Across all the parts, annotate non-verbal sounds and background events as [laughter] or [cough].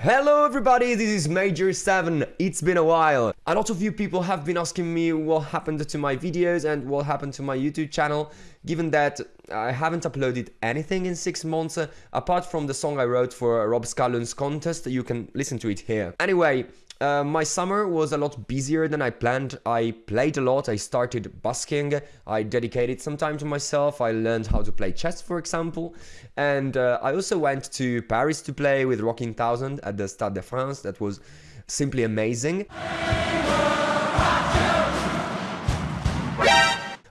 Hello everybody, this is Major 7. It's been a while. A lot of you people have been asking me what happened to my videos and what happened to my YouTube channel, given that I haven't uploaded anything in 6 months, uh, apart from the song I wrote for Rob Scallon's contest, you can listen to it here. Anyway, uh, my summer was a lot busier than I planned. I played a lot, I started busking, I dedicated some time to myself, I learned how to play chess for example, and uh, I also went to Paris to play with Rocking Thousand at the Stade de France, that was simply amazing.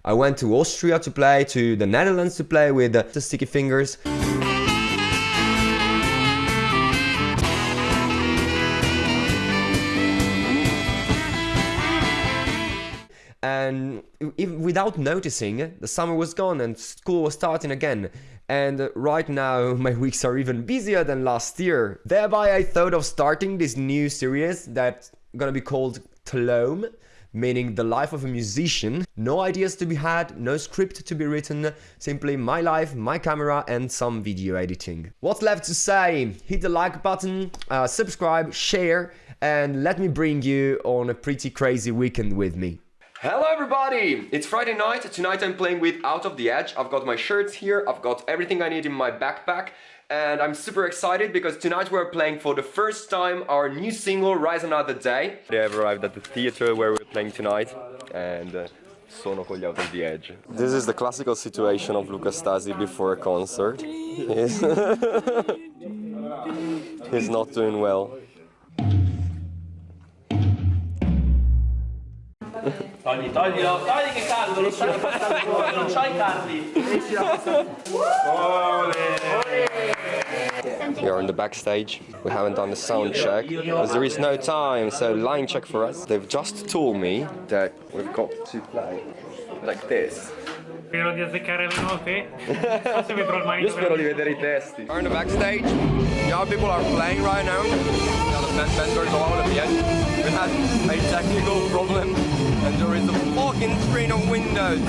I went to Austria to play, to the Netherlands to play with the Sticky Fingers. Without noticing the summer was gone and school was starting again and right now [laughs] my weeks are even busier than last year thereby i thought of starting this new series that's gonna be called Tlome meaning the life of a musician. No ideas to be had, no script to be written, simply my life, my camera and some video editing. What's left to say? Hit the like button, uh, subscribe, share and let me bring you on a pretty crazy weekend with me. Hello everybody! It's Friday night, tonight I'm playing with Out of the Edge. I've got my shirts here, I've got everything I need in my backpack and I'm super excited because tonight we're playing for the first time our new single Rise Another Day. They have arrived at the theater where we're playing tonight and uh, sono con gli Out of the Edge. This is the classical situation of Luca Stasi before a concert. He's, [laughs] He's not doing well. Togli, toglilo, togli che caldo, lo stai passando fuori, non c'hai Carli. We are in the backstage. We haven't done the sound check because there is no time. So line check for us. They've just told me that we've got to play like this. Spero di azzeccare le note. [laughs] Forse vedrò il manino. Io spero di vedere i testi. We're in the backstage. The other people are playing right now. Now the band members are all at the end. We had a technical problem and there is a fucking screen of windows.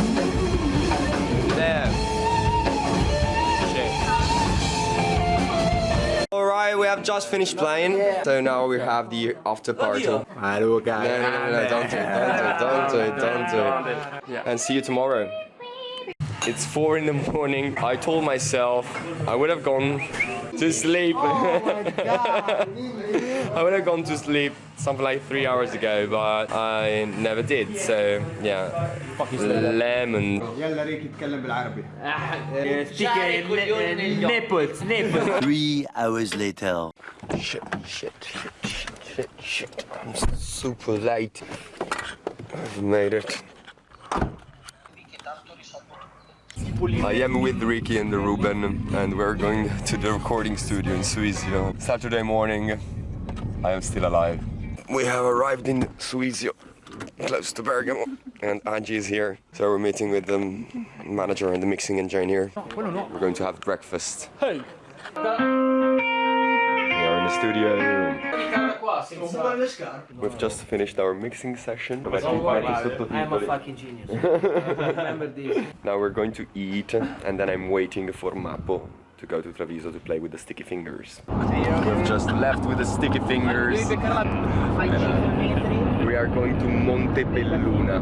There. Alright, we have just finished playing, so now we have the after party. No, no, no, no, don't do it, don't do it, don't do it, don't do it. And see you tomorrow. It's four in the morning. I told myself I would have gone to sleep. Oh [laughs] I would have gone to sleep something like three hours ago, but I never did. So yeah, lemon. [laughs] Three hours later. Shit, shit, shit, shit, shit, shit. I'm super late. I've made it. I am with Ricky and the Ruben and we're going to the recording studio in Suisio. Saturday morning, I am still alive. We have arrived in Suisio, close to Bergamo, and Angie is here. So we're meeting with the manager and the mixing engineer. We're going to have breakfast. Hey! We are in the studio. We've just finished our mixing session. I'm a [laughs] fucking genius. Remember this. Now we're going to eat and then I'm waiting for Mappo to go to Treviso to play with the sticky fingers. We've just left with the sticky fingers. [laughs] We are going to Montebelluna.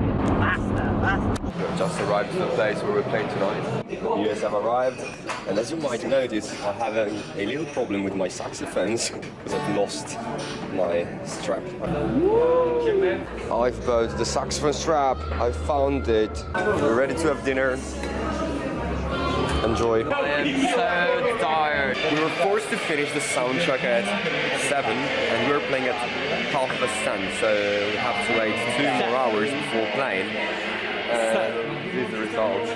We've just arrived to the place where we're playing tonight. The US have arrived and as you might notice I have a, a little problem with my saxophones because I've lost my strap. I've bought the saxophone strap, I found it. We're ready to have dinner. Enjoy. I am so tired. We were forced to finish the soundtrack at 7 and we were playing at half past 10 so we have to wait two more hours before playing. Uh, this is the result.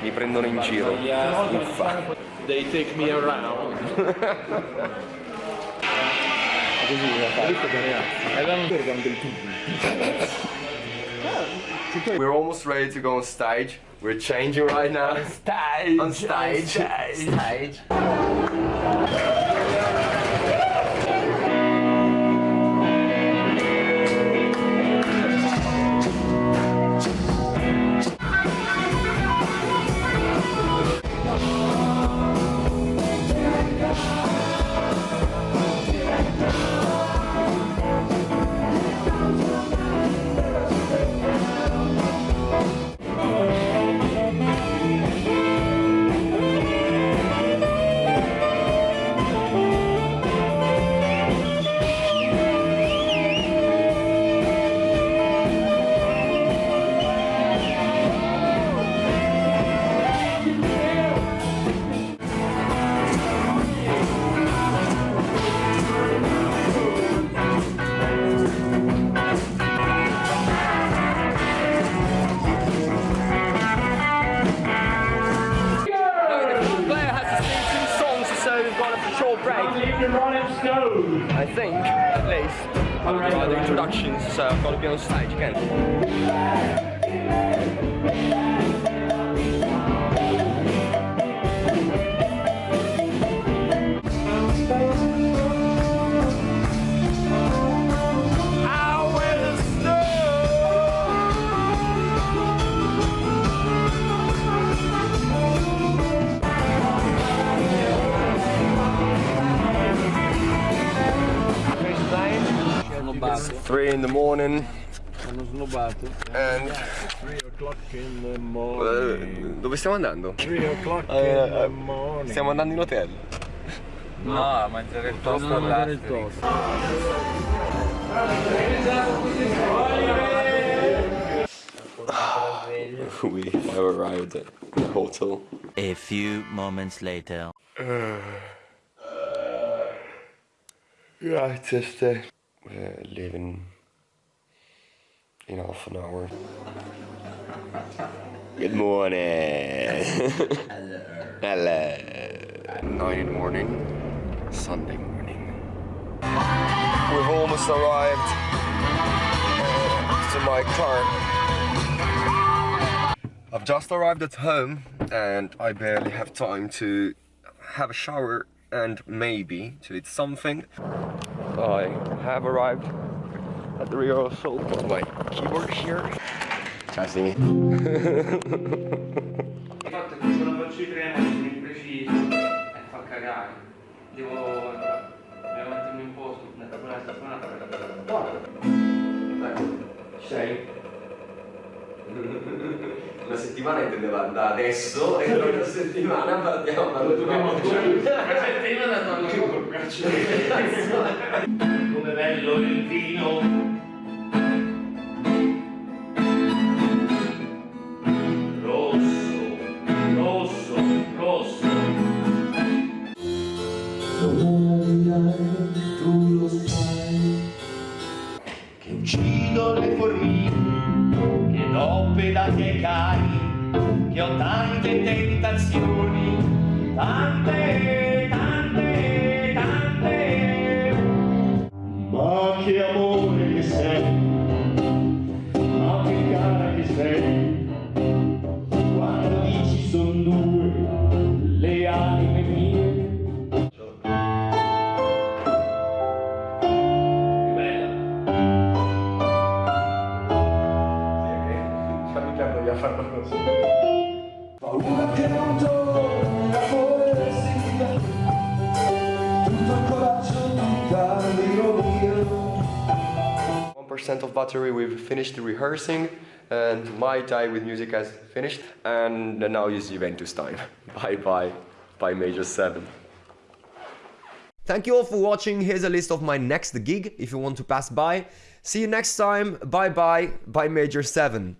[laughs] Mi prendono in giro. Uffa. They take me around. [laughs] [laughs] We're almost ready to go on stage. We're changing right now. on Stage. On stage. Stage. Let's go. I think, at least, by the introductions, so I've got to be on stage again. Three in the morning. And... 3 o'clock in the morning. Eh, dove stiamo andando? 3 o'clock in the morning. Stiamo andando in hotel. No, a mangiare il toast Andiamo a mangiare il all'Asterix. toast. We have arrived at the hotel. A few moments later. Right, just uh, we're leaving in half an hour. Good morning. Hello. Hello. Nine in the morning, Sunday morning. We've almost arrived uh, to my car. I've just arrived at home and I barely have time to have a shower and maybe to eat something. I have arrived at the rehearsal. Got my keyboard here. Testing it. Il fatto è che se non faccio i treni sono imprecisi e fa cagare. Devo, devo mettermi in posto nella buona settimana per Guarda. Ci sei? Una settimana intendeva da adesso e [laughs] una settimana partiamo Dobbiamo Una settimana torno col braccio Come bello il vino tentazioni, battery, we've finished rehearsing and my time with music has finished and now is Juventus time. [laughs] Bye bye, bye Major 7. Thank you all for watching, here's a list of my next gig if you want to pass by. See you next time, bye bye, bye Major 7.